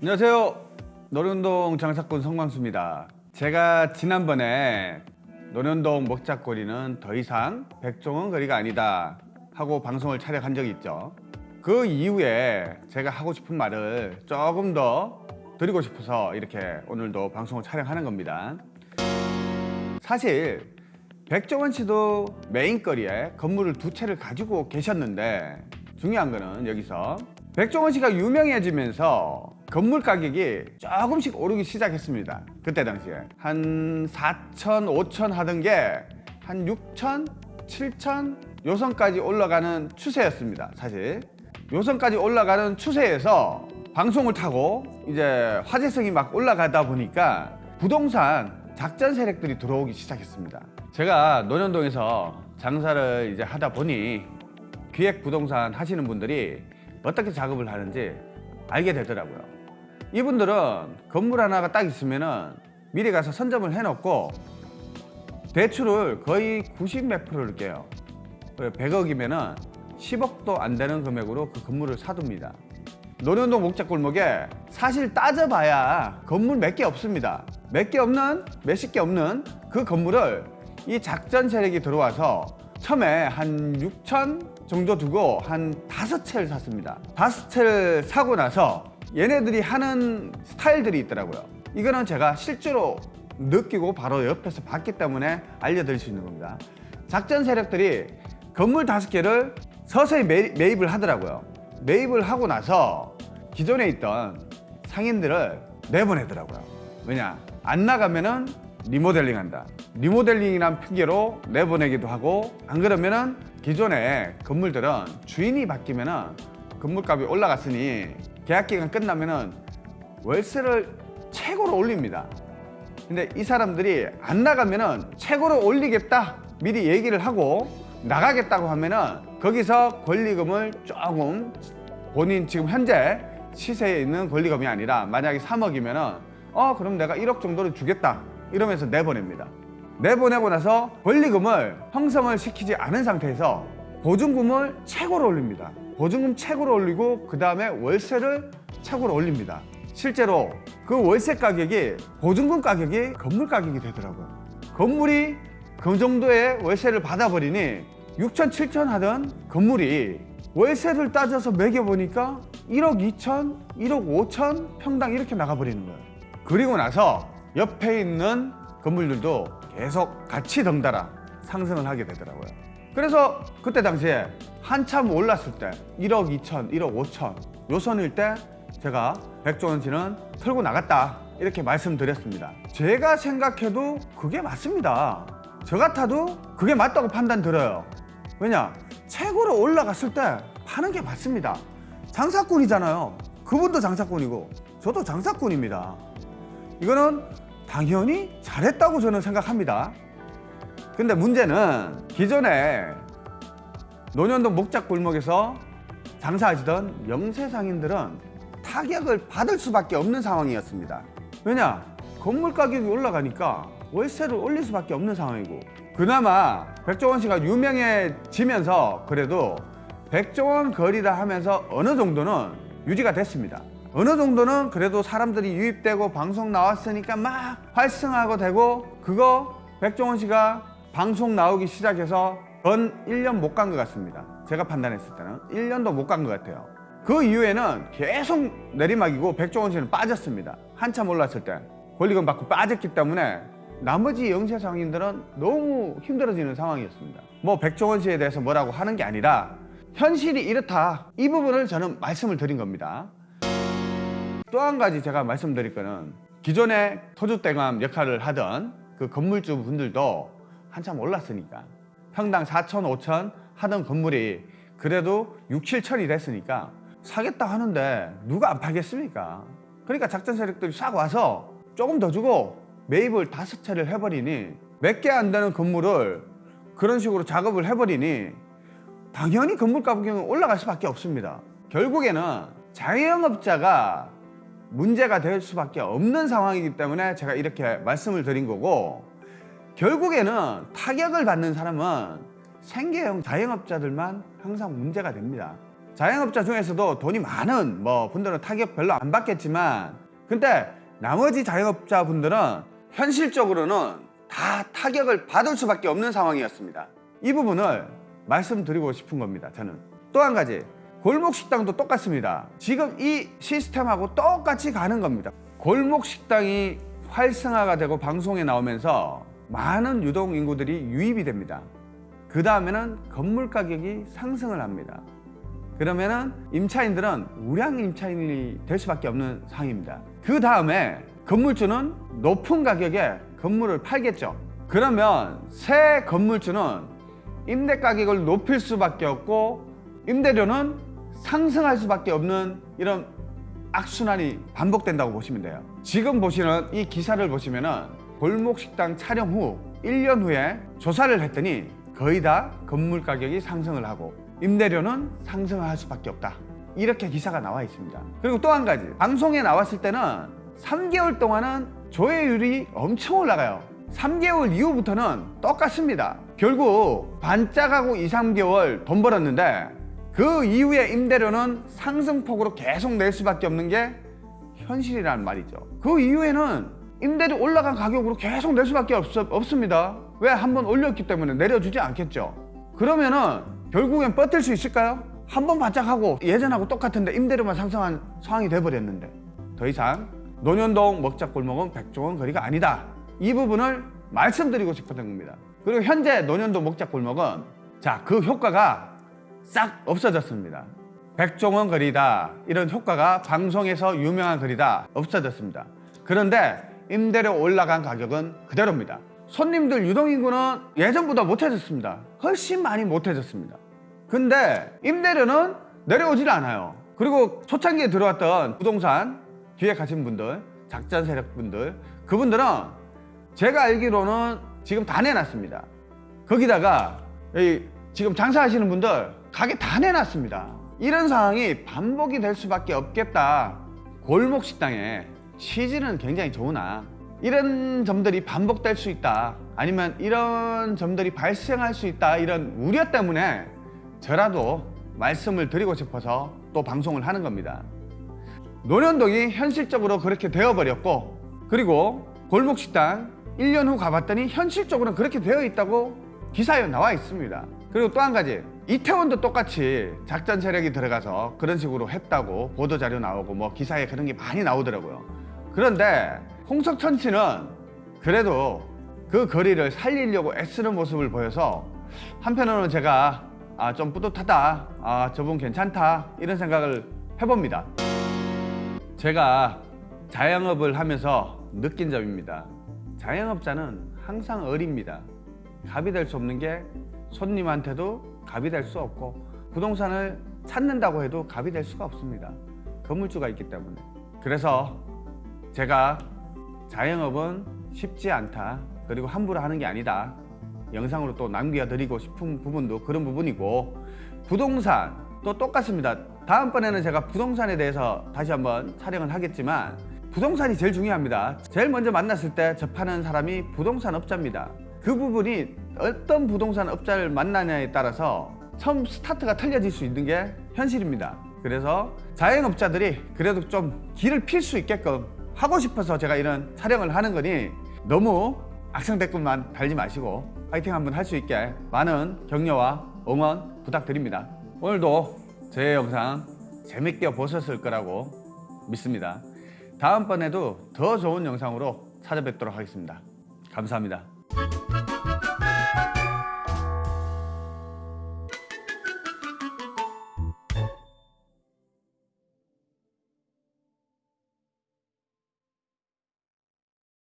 안녕하세요. 노련동 장사꾼 성광수입니다. 제가 지난번에 노련동 먹자거리는 더 이상 백종원 거리가 아니다 하고 방송을 촬영한 적이 있죠. 그 이후에 제가 하고 싶은 말을 조금 더 드리고 싶어서 이렇게 오늘도 방송을 촬영하는 겁니다. 사실 백종원 씨도 메인거리에 건물을 두 채를 가지고 계셨는데 중요한 거는 여기서 백종원 씨가 유명해지면서 건물 가격이 조금씩 오르기 시작했습니다. 그때 당시에 한 4천, 5천 하던 게 한 6천, 7천 요선까지 올라가는 추세였습니다. 사실 요선까지 올라가는 추세에서 방송을 타고 이제 화제성이 막 올라가다 보니까 부동산 작전 세력들이 들어오기 시작했습니다. 제가 논현동에서 장사를 이제 하다 보니 기획 부동산 하시는 분들이 어떻게 작업을 하는지 알게 되더라고요. 이분들은 건물 하나가 딱 있으면은 미리 가서 선점을 해놓고 대출을 거의 90몇 프로를 깨요. 100억이면은 10억도 안 되는 금액으로 그 건물을 사둡니다. 논현동 목자골목에 사실 따져봐야 건물 몇 개 없습니다. 몇 개 없는, 몇십 개 없는 그 건물을 이 작전 세력이 들어와서 처음에 한 6천 정도 두고 한 다섯 채를 샀습니다. 다섯 채를 사고 나서 얘네들이 하는 스타일들이 있더라고요. 이거는 제가 실제로 느끼고 바로 옆에서 봤기 때문에 알려드릴 수 있는 겁니다. 작전 세력들이 건물 다섯 개를 서서히 매, 매입을 하더라고요. 매입을 하고 나서 기존에 있던 상인들을 내보내더라고요. 왜냐? 안 나가면은 리모델링 한다. 리모델링이란 핑계로 내보내기도 하고 안 그러면은 기존의 건물들은 주인이 바뀌면은 건물값이 올라갔으니 계약 기간 끝나면은 월세를 최고로 올립니다. 근데 이 사람들이 안 나가면은 최고로 올리겠다 미리 얘기를 하고 나가겠다고 하면 은 거기서 권리금을 조금 본인 지금 현재 시세에 있는 권리금이 아니라 만약에 3억이면 은 어 그럼 내가 1억 정도를 주겠다 이러면서 내보냅니다. 내보내고 나서 권리금을 형성을 시키지 않은 상태에서 보증금을 최고로 올립니다. 보증금 최고로 올리고 그 다음에 월세를 최고로 올립니다. 실제로 그 월세 가격이 보증금 가격이 건물 가격이 되더라고요. 건물이 그 정도의 월세를 받아버리니 6천, 7천 하던 건물이 월세를 따져서 매겨보니까 1억 2천, 1억 5천 평당 이렇게 나가버리는 거예요. 그리고 나서 옆에 있는 건물들도 계속 같이 덩달아 상승을 하게 되더라고요. 그래서 그때 당시에 한참 올랐을 때 1억 2천, 1억 5천 요 선일 때 제가 백종원 씨는 털고 나갔다 이렇게 말씀드렸습니다. 제가 생각해도 그게 맞습니다. 저 같아도 그게 맞다고 판단 들어요. 왜냐? 최고로 올라갔을 때 파는 게 맞습니다. 장사꾼이잖아요. 그분도 장사꾼이고 저도 장사꾼입니다. 이거는 당연히 잘했다고 저는 생각합니다. 근데 문제는 기존에 논현동 목작골목에서 장사하시던 명세상인들은 타격을 받을 수밖에 없는 상황이었습니다. 왜냐? 건물 가격이 올라가니까 월세를 올릴 수밖에 없는 상황이고 그나마 백종원 씨가 유명해지면서 그래도 백종원 거리다 하면서 어느 정도는 유지가 됐습니다. 어느 정도는 그래도 사람들이 유입되고 방송 나왔으니까 막 활성화하고 되고 그거 백종원 씨가 방송 나오기 시작해서 전 1년 못 간 것 같습니다. 제가 판단했을 때는 1년도 못 간 것 같아요. 그 이후에는 계속 내리막이고 백종원 씨는 빠졌습니다. 한참 올랐을 때 권리금 받고 빠졌기 때문에 나머지 영세 상인들은 너무 힘들어지는 상황이었습니다. 뭐 백종원 씨에 대해서 뭐라고 하는 게 아니라 현실이 이렇다. 이 부분을 저는 말씀을 드린 겁니다. 또 한 가지 제가 말씀드릴 거는 기존에 토주대감 역할을 하던 그 건물주 분들도 한참 올랐으니까 평당 4천, 5천 하던 건물이 그래도 6, 7천이 됐으니까 사겠다 하는데 누가 안 팔겠습니까? 그러니까 작전 세력들이 싹 와서 조금 더 주고 매입을 다섯 채를 해버리니 몇 개 안 되는 건물을 그런 식으로 작업을 해버리니 당연히 건물 가격은 올라갈 수밖에 없습니다. 결국에는 자영업자가 문제가 될 수밖에 없는 상황이기 때문에 제가 이렇게 말씀을 드린 거고 결국에는 타격을 받는 사람은 생계형 자영업자들만 항상 문제가 됩니다. 자영업자 중에서도 돈이 많은 뭐 분들은 타격 별로 안 받겠지만 근데 나머지 자영업자 분들은 현실적으로는 다 타격을 받을 수밖에 없는 상황이었습니다. 이 부분을 말씀드리고 싶은 겁니다. 저는 또 한 가지 골목 식당도 똑같습니다. 지금 이 시스템하고 똑같이 가는 겁니다. 골목 식당이 활성화가 되고 방송에 나오면서 많은 유동 인구들이 유입이 됩니다. 그 다음에는 건물 가격이 상승을 합니다. 그러면은 임차인들은 우량 임차인이 될 수밖에 없는 상황입니다. 그 다음에 건물주는 높은 가격에 건물을 팔겠죠. 그러면 새 건물주는 임대 가격을 높일 수밖에 없고 임대료는 상승할 수밖에 없는 이런 악순환이 반복된다고 보시면 돼요. 지금 보시는 이 기사를 보시면 은 골목 식당 촬영 후 1년 후에 조사를 했더니 거의 다 건물 가격이 상승을 하고 임대료는 상승할 수밖에 없다. 이렇게 기사가 나와 있습니다. 그리고 또 한 가지 방송에 나왔을 때는 3개월 동안은 조회율이 엄청 올라가요. 3개월 이후부터는 똑같습니다. 결국 반짝하고 2, 3개월 돈 벌었는데 그 이후에 임대료는 상승폭으로 계속 낼 수밖에 없는 게 현실이라는 말이죠. 그 이후에는 임대료 올라간 가격으로 계속 낼 수밖에 없, 없습니다. 왜? 한번 올렸기 때문에 내려주지 않겠죠. 그러면은 결국엔 버틸 수 있을까요? 한 번 반짝하고 예전하고 똑같은데 임대료만 상승한 상황이 돼버렸는데 더 이상 논현동 먹자골목은 백종원 거리가 아니다. 이 부분을 말씀드리고 싶었던 겁니다. 그리고 현재 논현동 먹자골목은 자 그 효과가 싹 없어졌습니다. 백종원 거리다 이런 효과가 방송에서 유명한 거리다 없어졌습니다. 그런데 임대료 올라간 가격은 그대로입니다. 손님들 유동인구는 예전보다 못해졌습니다. 훨씬 많이 못해졌습니다. 근데 임대료는 내려오질 않아요. 그리고 초창기에 들어왔던 부동산 기획하신 분들, 작전 세력 분들, 그분들은 제가 알기로는 지금 다 내놨습니다. 거기다가 이 지금 장사하시는 분들 가게 다 내놨습니다. 이런 상황이 반복이 될 수밖에 없겠다. 골목 식당에 취지는 굉장히 좋으나 이런 점들이 반복될 수 있다. 아니면 이런 점들이 발생할 수 있다. 이런 우려 때문에 저라도 말씀을 드리고 싶어서 또 방송을 하는 겁니다. 논현동이 현실적으로 그렇게 되어버렸고 그리고 골목식당 1년 후 가봤더니 현실적으로 그렇게 되어 있다고 기사에 나와 있습니다. 그리고 또 한 가지 이태원도 똑같이 작전 세력이 들어가서 그런 식으로 했다고 보도자료 나오고 뭐 기사에 그런 게 많이 나오더라고요. 그런데 홍석천 씨는 그래도 그 거리를 살리려고 애쓰는 모습을 보여서 한편으로는 제가 아, 좀 뿌듯하다, 아, 저분 괜찮다 이런 생각을 해봅니다. 제가 자영업을 하면서 느낀 점입니다. 자영업자는 항상 어립니다. 갑이 될 수 없는 게 손님한테도 갑이 될 수 없고 부동산을 찾는다고 해도 갑이 될 수가 없습니다. 건물주가 있기 때문에. 그래서 제가 자영업은 쉽지 않다. 그리고 함부로 하는 게 아니다. 영상으로 또 남겨드리고 싶은 부분도 그런 부분이고 부동산 또 똑같습니다. 다음번에는 제가 부동산에 대해서 다시 한번 촬영을 하겠지만 부동산이 제일 중요합니다. 제일 먼저 만났을 때 접하는 사람이 부동산 업자입니다. 그 부분이 어떤 부동산 업자를 만나냐에 따라서 처음 스타트가 틀려질 수 있는 게 현실입니다. 그래서 자영업자들이 그래도 좀 길을 필 수 있게끔 하고 싶어서 제가 이런 촬영을 하는 거니 너무 악성 댓글만 달지 마시고 파이팅 한번 할 수 있게 많은 격려와 응원 부탁드립니다. 오늘도 제 영상 재밌게 보셨을 거라고 믿습니다. 다음번에도 더 좋은 영상으로 찾아뵙도록 하겠습니다. 감사합니다.